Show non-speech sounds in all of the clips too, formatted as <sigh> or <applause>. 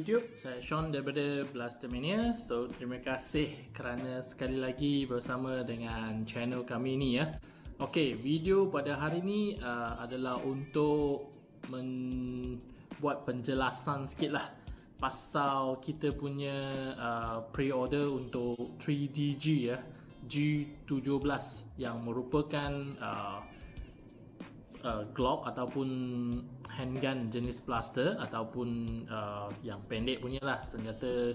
YouTube, saya Sean daripada Blastermania. So, terima kasih kerana sekali lagi bersama dengan channel kami ni ya. Okey, video pada hari ni uh, adalah untuk membuat penjelasan sikit lah pasal kita punya uh, pre-order untuk 3DG ya, G17 yang merupakan uh, uh, Glock ataupun handgun jenis blaster ataupun uh, yang pendek punya lah senjata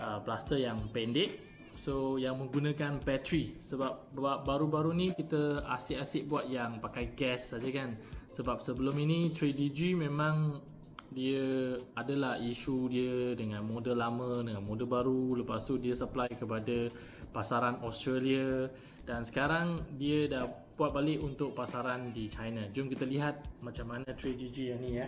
uh, blaster yang pendek. So yang menggunakan bateri. Sebab baru-baru ni kita asyik-asyik buat yang pakai gas saja kan. Sebab sebelum ini 3DG memang dia adalah isu dia dengan model lama dengan model baru lepas tu dia supply kepada pasaran Australia dan sekarang dia dah buat balik untuk pasaran di China. Jom kita lihat macam mana 3GG yang ni ya.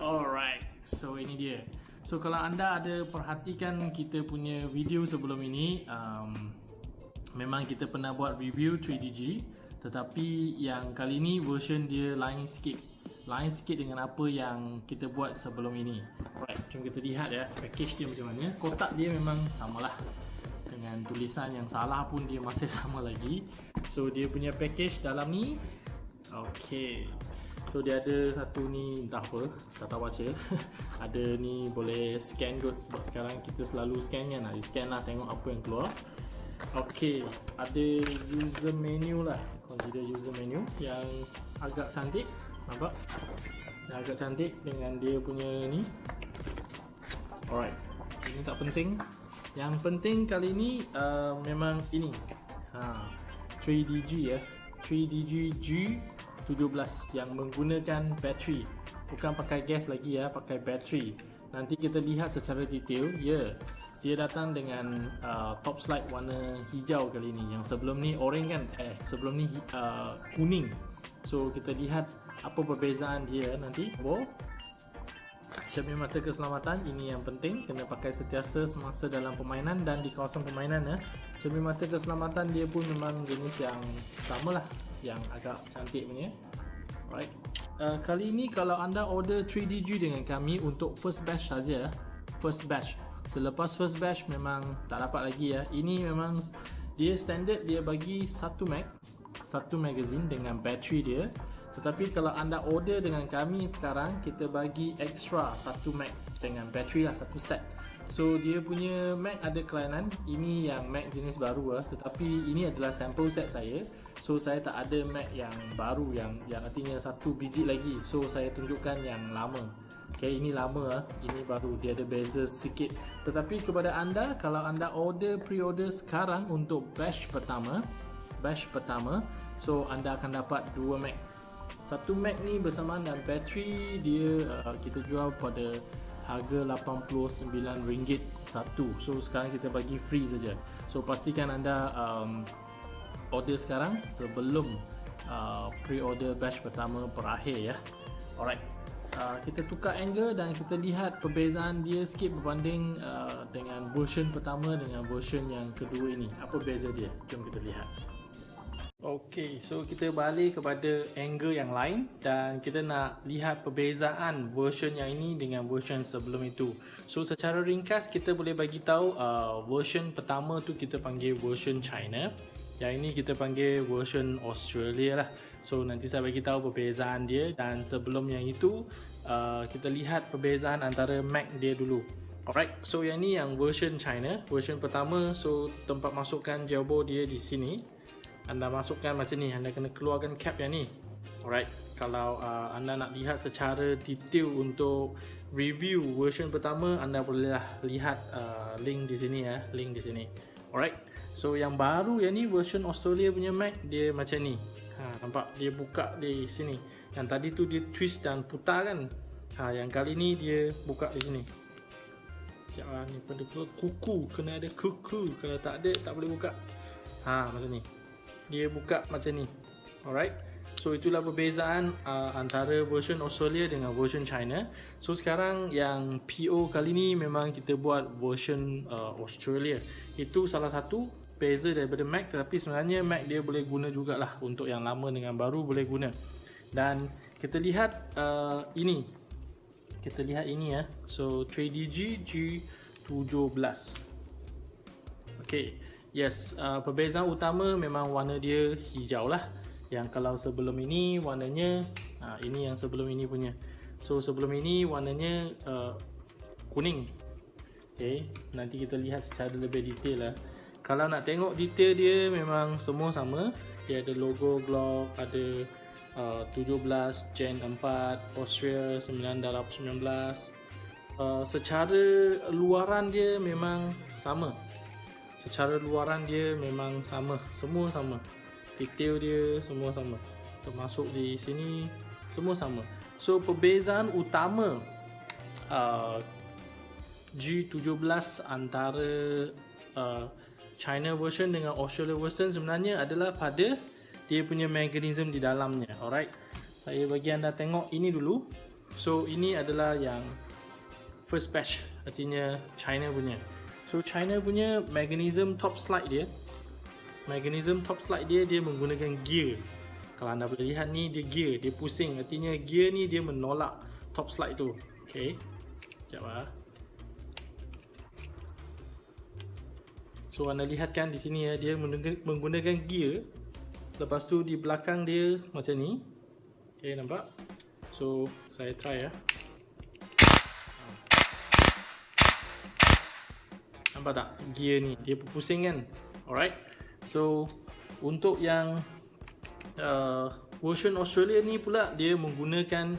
Alright, so ini dia. So kalau anda ada perhatikan kita punya video sebelum ini, um, memang kita pernah buat review 3DG, tetapi yang kali ni version dia lain sikit. Lain sikit dengan apa yang kita buat sebelum ini. Alright, jom kita lihat ya package dia macam mana. Kotak dia memang samalah. Dengan tulisan yang salah pun dia masih <laughs> sama lagi. So dia punya package dalam ni. Ok so dia ada satu ni entah apa tak tahu baca. <laughs> Ada ni boleh scan kot. Sebab sekarang kita selalu scan kan. You scan lah tengok apa yang keluar. Ok ada user menu lah. Consider user menu yang agak cantik nampak? Yang agak cantik dengan dia punya ni. Alright. Ini tak penting. Yang penting kali ni uh, memang ini. Ha, 3DG ya. 3DG G17 yang menggunakan bateri. Bukan pakai gas lagi ya. Pakai bateri. Nanti kita lihat secara detail ya. Dia datang dengan uh, top slide warna hijau kali ni. Yang sebelum ni orange kan? Eh sebelum ni uh, kuning. So kita lihat apa perbezaan dia nanti? Oh cermin mata keselamatan ini yang penting. Kena pakai setiasa semasa dalam permainan dan di kawasan permainan ya. cermin mata keselamatan dia pun memang jenis yang sama lah yang agak cantik punya. Alright. Uh, kali ini kalau anda order 3DG dengan kami untuk first batch saja first batch. Selepas first batch memang tak dapat lagi ya. Ini memang dia standard dia bagi satu mag satu magazine dengan bateri dia tetapi kalau anda order dengan kami sekarang kita bagi extra satu Mac dengan bateri lah satu set. So dia punya Mac ada kelainan. Ini yang Mac jenis baru lah. Tetapi ini adalah sample set saya. So saya tak ada Mac yang baru yang yang artinya satu biji lagi. So saya tunjukkan yang lama. Okay, ini lama lah. Ini baru. Dia ada beza sikit. Tetapi kepada anda, kalau anda order pre-order sekarang untuk batch pertama, batch pertama, so anda akan dapat dua Mac satu Mac ni bersamaan dengan bateri dia uh, kita jual pada harga RM89 satu. So sekarang kita bagi free saja. So pastikan anda um, order sekarang sebelum uh, pre-order batch pertama berakhir ya. Alright. Uh, kita tukar angle dan kita lihat perbezaan dia sikit berbanding uh, dengan version pertama dengan version yang kedua ini. Apa beza dia? Jom kita lihat Okey, so kita balik kepada angle yang lain dan kita nak lihat perbezaan version yang ini dengan version sebelum itu. So secara ringkas kita boleh bagi tahu uh, version pertama tu kita panggil version China. Yang ini kita panggil version Australia lah. So nanti saya bagi tahu perbezaan dia dan sebelum yang itu uh, kita lihat perbezaan antara Mac dia dulu. Alright, so yang ini yang version China, version pertama so tempat masukkan jawbo dia di sini anda masukkan macam ni anda kena keluarkan cap yang ni. Alright kalau uh, anda nak lihat secara detail untuk review version pertama anda bolehlah lihat uh, link di sini ya link di sini. Alright so yang baru yang ni version Australia punya Mac dia macam ni. Ha, nampak? Dia buka di sini. Yang tadi tu dia twist dan putar kan? Ha, yang kali ni dia buka di sini. Sekejap lah ni pada kuku kena ada kuku. Kalau tak ada tak boleh buka. Ha, macam ni dia buka macam ni. Alright? So itulah perbezaan uh, antara version Australia dengan version China. So sekarang yang PO kali ni memang kita buat version uh, Australia. Itu salah satu beza daripada Mac tetapi sebenarnya Mac dia boleh guna jugalah. Untuk yang lama dengan baru boleh guna. Dan kita lihat uh, ini. Kita lihat ini ya. So 3DG G17 okay yes uh, perbezaan utama memang warna dia hijau lah. Yang kalau sebelum ini warnanya uh, ini yang sebelum ini punya. So sebelum ini warnanya uh, kuning. Okay nanti kita lihat secara lebih detail lah. Kalau nak tengok detail dia memang semua sama. Dia ada logo Glock ada uh, 17 Gen 4 Austria 919 uh, secara luaran dia memang sama secara luaran dia memang sama. Semua sama. Detail dia semua sama. Termasuk di sini semua sama. So perbezaan utama uh, G17 antara uh, China version dengan Australia version sebenarnya adalah pada dia punya mechanism di dalamnya. Alright? Saya bagi anda tengok ini dulu. So ini adalah yang first batch artinya China punya so China punya mechanism top slide dia mechanism top slide dia dia menggunakan gear. Kalau anda boleh lihat ni dia gear dia pusing. Artinya gear ni dia menolak top slide tu. Ok sekejap lah so anda lihat kan di sini ya dia menggunakan gear. Lepas tu di belakang dia macam ni. Ok nampak? So saya try ya nampak tak gear ni dia pusing kan alright So untuk yang uh, version Australia ni pula dia menggunakan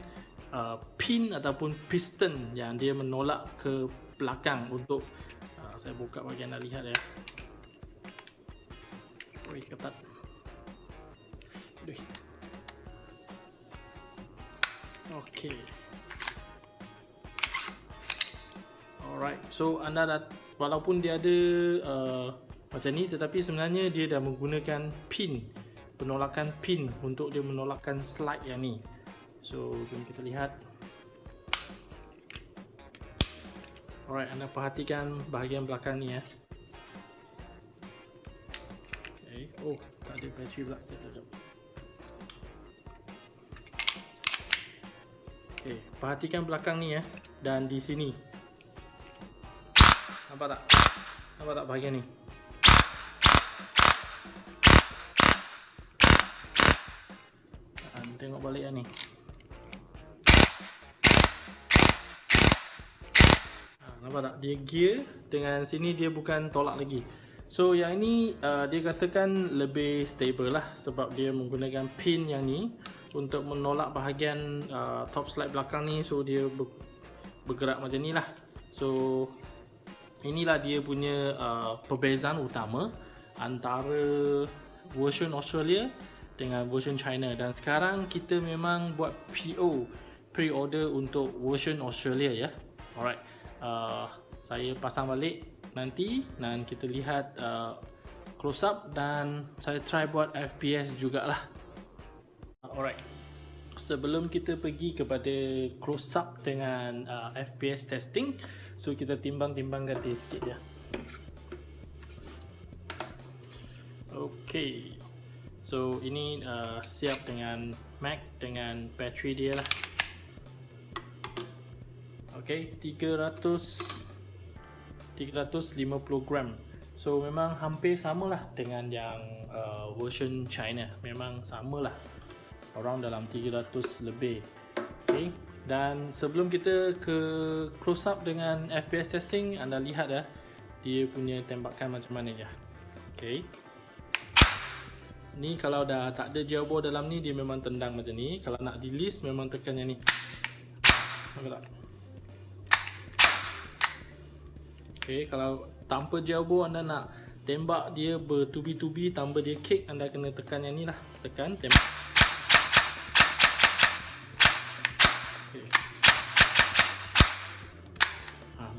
uh, pin ataupun piston yang dia menolak ke belakang untuk uh, saya buka bagi anda lihat ya. Oi ketat. Aduh. Okay. Alright, so anda dah walaupun dia ada uh, macam ni tetapi sebenarnya dia dah menggunakan pin penolakan pin untuk dia menolakkan slide yang ni. So jom kita lihat. Alright anda perhatikan bahagian belakang ni ya okay. oh tak ada bateri pula. Okay. perhatikan belakang ni ya dan di sini nampak tak? Nampak tak bahagian ni? Tengok balik lah ni. Ha, nampak tak? Dia gear dengan sini dia bukan tolak lagi. So yang ini uh, dia katakan lebih stable lah sebab dia menggunakan pin yang ni untuk menolak bahagian uh, top slide belakang ni. So dia bergerak macam ni lah. So inilah dia punya uh, perbezaan utama antara version Australia dengan version China dan sekarang kita memang buat PO pre-order untuk version Australia ya. Alright. Uh, saya pasang balik nanti dan kita lihat uh, close up dan saya try buat FPS jugalah. Alright. Sebelum kita pergi kepada close up dengan uh, FPS testing, so kita timbang-timbangkan dia sikit ya. Okay. So ini uh, siap dengan Mac dengan bateri dia lah. Okay, 300 350 gram. So memang hampir samalah dengan yang uh, version China. Memang samalah. Around dalam 300 lebih. Okay. Dan sebelum kita ke close up dengan FPS testing, anda lihat ya dia punya tembakan macam mana ya. Okay. Ni kalau dah tak ada ball dalam ni dia memang tendang macam ni. Kalau nak release memang tekan yang ni. Nampak tak? Okay, kalau tanpa ball anda nak tembak dia bertubi-tubi tanpa dia kick anda kena tekan yang ni lah. Tekan, tembak.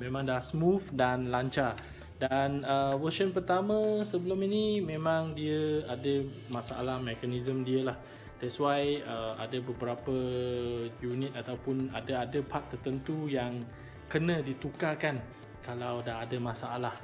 Memang dah smooth dan lancar. Dan uh, version pertama sebelum ini memang dia ada masalah mekanisme dia lah. That's why uh, ada beberapa unit ataupun ada ada part tertentu yang kena ditukarkan kalau dah ada masalah.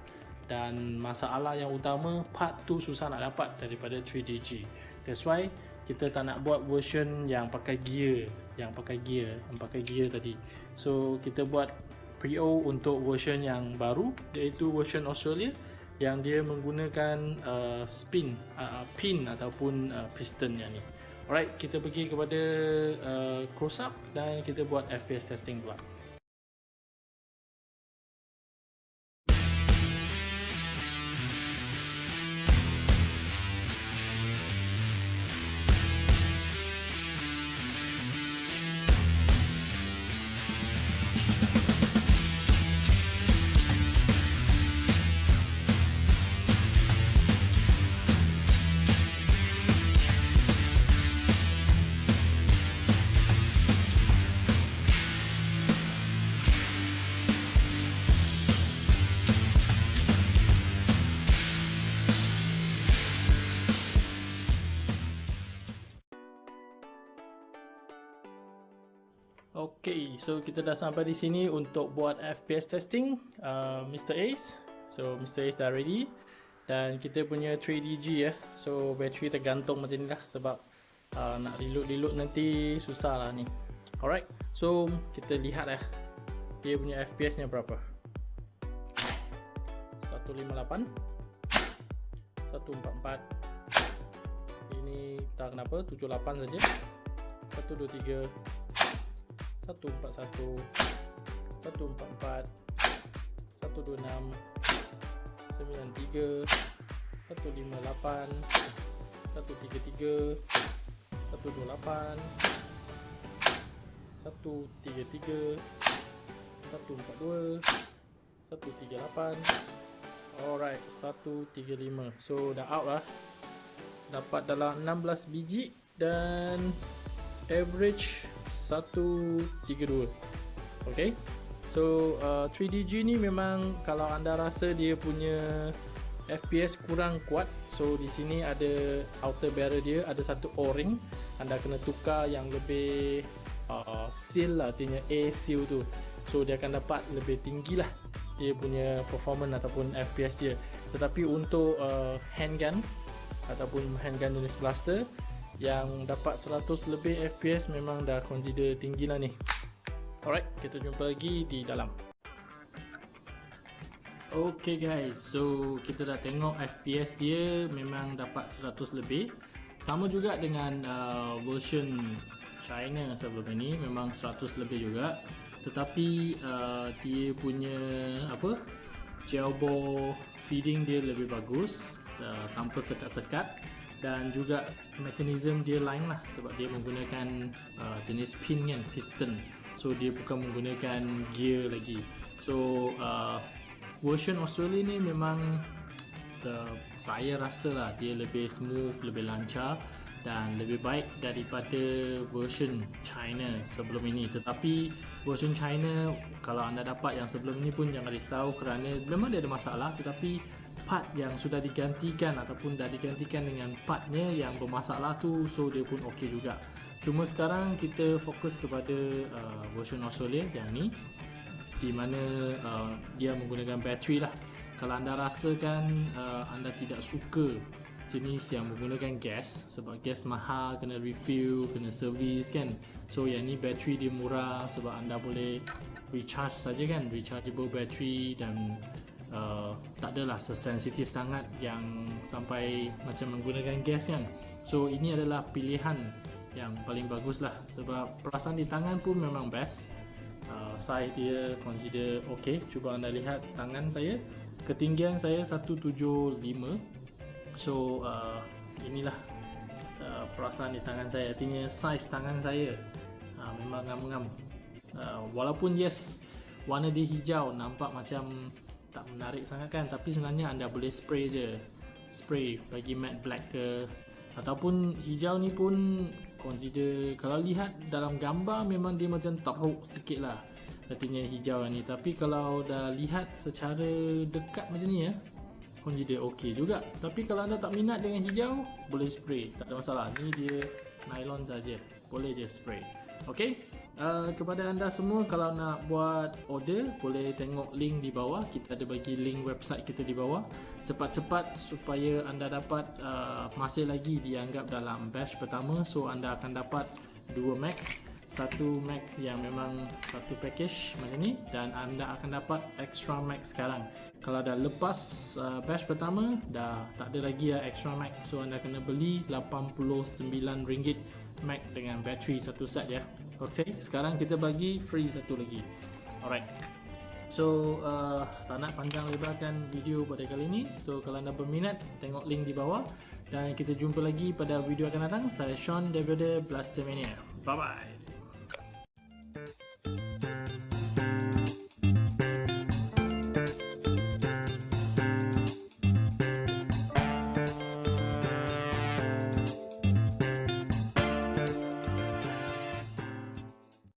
Dan masalah yang utama part tu susah nak dapat daripada 3DG. That's why kita tak nak buat version yang pakai gear, yang pakai gear, yang pakai gear tadi. So kita buat pre-o untuk version yang baru iaitu version Australia yang dia menggunakan uh, spin uh, pin ataupun uh, piston yang ni. Alright, kita pergi kepada uh, close up dan kita buat FPS testing pula. Okay, so kita dah sampai di sini untuk buat FPS testing uh, Mr. Ace. So Mr. Ace dah ready. Dan kita punya 3DG ya So battery tergantung macam ni lah Sebab uh, nak reload-reload nanti susah lah ni. Alright, so kita lihat lah Dia punya FPS nya berapa? 158 144 Ini tak kenapa 78 saja. 123 alright satu tiga lima. So dah out lah. Dapat dalam 16 biji dan average 132 Okay? So uh, 3DG ni memang kalau anda rasa dia punya FPS kurang kuat So di sini ada outer barrel dia ada satu o-ring. Anda kena tukar yang lebih uh, seal lah artinya A seal tu. So dia akan dapat lebih tinggi lah dia punya performance ataupun FPS dia. Tetapi untuk uh, handgun ataupun handgun jenis blaster yang dapat 100 lebih FPS memang dah consider tinggi lah ni. Alright kita jumpa lagi di dalam. Ok guys. So kita dah tengok FPS dia memang dapat 100 lebih. Sama juga dengan uh, version China sebelum ini memang 100 lebih juga. Tetapi uh, dia punya apa gel ball feeding dia lebih bagus uh, tanpa sekat-sekat dan juga mekanisme dia lain lah sebab dia menggunakan uh, jenis pin kan piston. So dia bukan menggunakan gear lagi. So uh, version Australia ni memang the, saya rasa lah dia lebih smooth lebih lancar dan lebih baik daripada version China sebelum ini. Tetapi version China kalau anda dapat yang sebelum ini pun jangan risau kerana memang dia ada masalah. Tetapi part yang sudah digantikan ataupun dah digantikan dengan partnya yang bermasalah tu so dia pun ok juga. Cuma sekarang kita fokus kepada uh, version Australia yang ni di mana uh, dia menggunakan bateri lah. Kalau anda rasakan uh, anda tidak suka jenis yang menggunakan gas sebab gas mahal kena refill kena service kan. So yang ni bateri dia murah sebab anda boleh recharge saja kan rechargeable battery dan uh, tak adalah sesensitif sangat yang sampai macam menggunakan gas kan. So ini adalah pilihan yang paling bagus lah sebab perasaan di tangan pun memang best. Uh, size dia consider ok cuba anda lihat tangan saya. Ketinggian saya 175 so uh, inilah perasaan di tangan saya. Artinya saiz tangan saya uh, memang ngam-ngam. Uh, walaupun yes warna dia hijau nampak macam tak menarik sangat kan tapi sebenarnya anda boleh spray je. Spray bagi matte black ke. Ataupun hijau ni pun consider kalau lihat dalam gambar memang dia macam teruk sikit lah. Artinya hijau ni. Tapi kalau dah lihat secara dekat macam ni ya consider ok juga. Tapi kalau anda tak minat dengan hijau boleh spray. Tak ada masalah. Ni dia nylon saja. Boleh je spray. Ok uh, kepada anda semua kalau nak buat order boleh tengok link di bawah. Kita ada bagi link website kita di bawah. Cepat-cepat supaya anda dapat uh, masih lagi dianggap dalam batch pertama. So anda akan dapat dua Mac satu Mac yang memang satu package macam ni dan anda akan dapat extra Mac sekarang. Kalau dah lepas uh, batch pertama dah tak ada lagi ya extra Mac. So anda kena beli RM89 Mac dengan battery satu set ya. Ok sekarang kita bagi free satu lagi. Alright. So uh, tak nak panjang lebarkan video pada kali ini. So kalau anda berminat tengok link di bawah. Dan kita jumpa lagi pada video akan datang. Saya Sean daripada Blastermania bye bye